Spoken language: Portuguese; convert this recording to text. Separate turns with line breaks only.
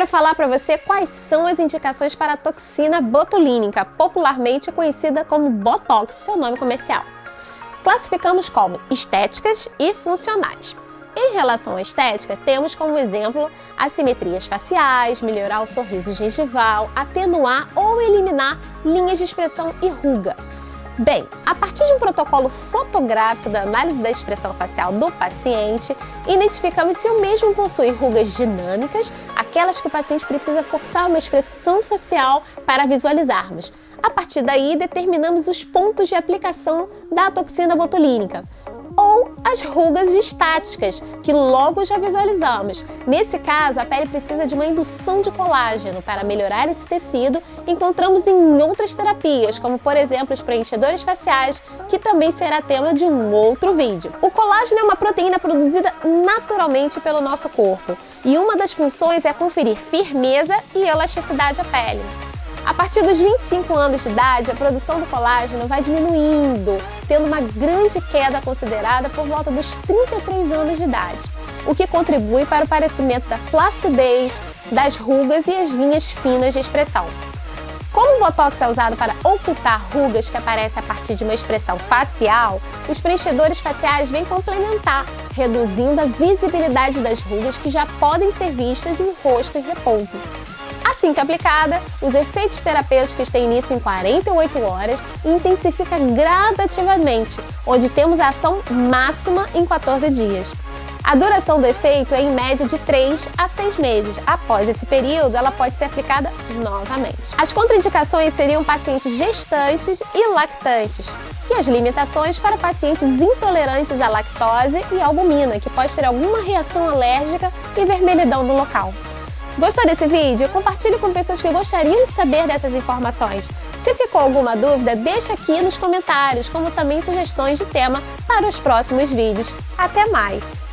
quero falar para você quais são as indicações para a toxina botulínica, popularmente conhecida como Botox, seu nome comercial. Classificamos como estéticas e funcionais. Em relação à estética, temos como exemplo assimetrias faciais, melhorar o sorriso gengival, atenuar ou eliminar linhas de expressão e ruga. Bem, a partir de um protocolo fotográfico da análise da expressão facial do paciente, identificamos se o mesmo possui rugas dinâmicas, aquelas que o paciente precisa forçar uma expressão facial para visualizarmos. A partir daí, determinamos os pontos de aplicação da toxina botulínica as rugas estáticas, que logo já visualizamos. Nesse caso, a pele precisa de uma indução de colágeno para melhorar esse tecido. Encontramos em outras terapias, como por exemplo os preenchedores faciais, que também será tema de um outro vídeo. O colágeno é uma proteína produzida naturalmente pelo nosso corpo e uma das funções é conferir firmeza e elasticidade à pele. A partir dos 25 anos de idade, a produção do colágeno vai diminuindo, tendo uma grande queda considerada por volta dos 33 anos de idade, o que contribui para o parecimento da flacidez, das rugas e as linhas finas de expressão. Como o Botox é usado para ocultar rugas que aparecem a partir de uma expressão facial, os preenchedores faciais vêm complementar, reduzindo a visibilidade das rugas que já podem ser vistas em rosto em repouso. Assim que aplicada, os efeitos terapêuticos têm início em 48 horas e intensifica gradativamente, onde temos a ação máxima em 14 dias. A duração do efeito é em média de 3 a 6 meses. Após esse período, ela pode ser aplicada novamente. As contraindicações seriam pacientes gestantes e lactantes, e as limitações para pacientes intolerantes à lactose e albumina, que pode ter alguma reação alérgica e vermelhidão no local. Gostou desse vídeo? Compartilhe com pessoas que gostariam de saber dessas informações. Se ficou alguma dúvida, deixa aqui nos comentários, como também sugestões de tema para os próximos vídeos. Até mais!